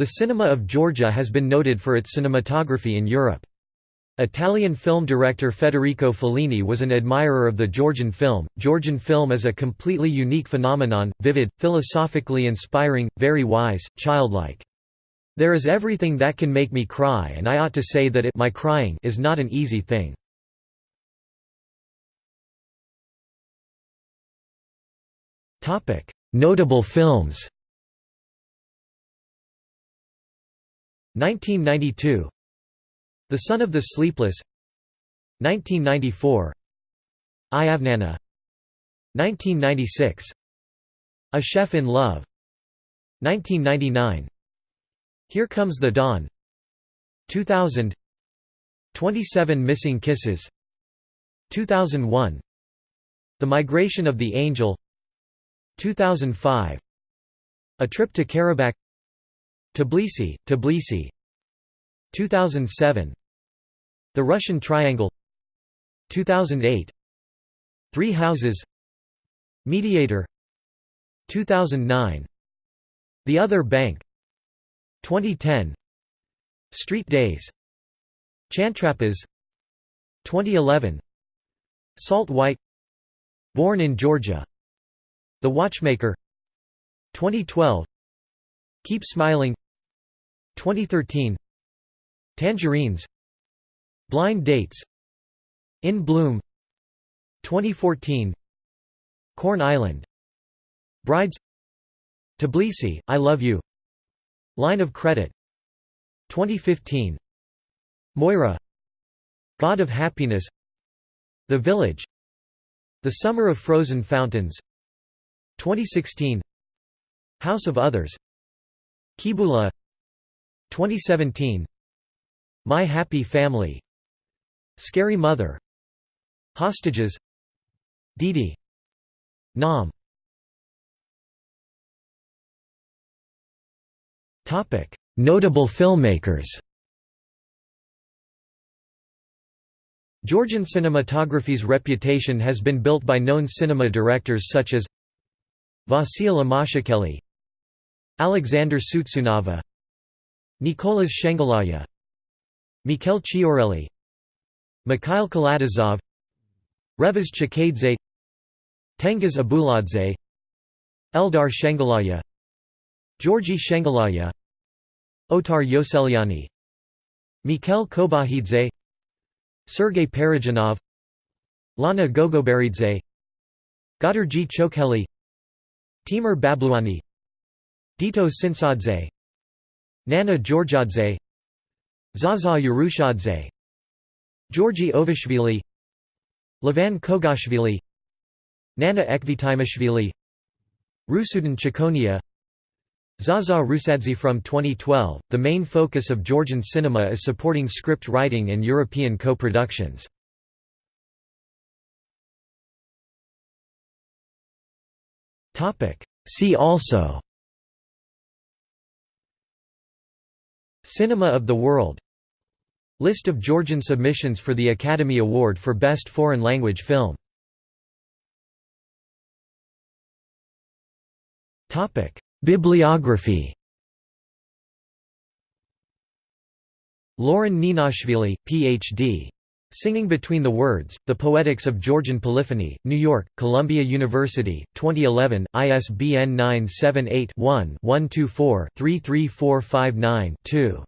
The cinema of Georgia has been noted for its cinematography in Europe. Italian film director Federico Fellini was an admirer of the Georgian film. Georgian film is a completely unique phenomenon, vivid, philosophically inspiring, very wise, childlike. There is everything that can make me cry and I ought to say that it my crying is not an easy thing. Notable films 1992 The Son of the Sleepless. 1994 Iavnana 1996 A Chef in Love. 1999 Here Comes the Dawn. 2000 27 Missing Kisses. 2001 The Migration of the Angel. 2005 A Trip to Karabakh Tbilisi, Tbilisi. 2007 The Russian Triangle. 2008 Three Houses. Mediator. 2009 The Other Bank. 2010 Street Days. Chantrapas. 2011 Salt White. Born in Georgia. The Watchmaker. 2012 Keep Smiling. 2013 Tangerines. Blind Dates. In Bloom. 2014 Corn Island. Brides. Tbilisi, I Love You. Line of Credit. 2015 Moira. God of Happiness. The Village. The Summer of Frozen Fountains. 2016 House of Others Kibula 2017 My Happy Family Scary Mother Hostages Didi Nam. Notable filmmakers. Georgian cinematography's reputation has been built by known cinema directors such as Vasil Amashukeli Alexander Tsutsunava Nicolas Shengelaya Mikhail Chiaureli Mikhail Kalatozov Revaz Chkheidze Tengiz Abuladze Eldar Shengelaya Georgi Shengelaya Otar Yoseliani Mikhail Kobakhidze Sergei Parajanov Lana Gogoberidze Goderdzi Chokheli Timur Babluani Dito Tsintsadze Nana Georgiadze Zaza Urushadze Georgi Ovashvili Levan Koguashvili Nana Ekvtimishvili Rusudan Chkonia Zaza Rusadze From 2012, the main focus of Georgian cinema is supporting script writing and European co-productions. See also Cinema of the World. List of Georgian submissions for the Academy Award for Best Foreign Language Film. Bibliography. Lauren Ninashvili, Ph.D. Singing Between the Words, The Poetics of Georgian Polyphony, New York, Columbia University, 2011, ISBN 978 one 124 33459 2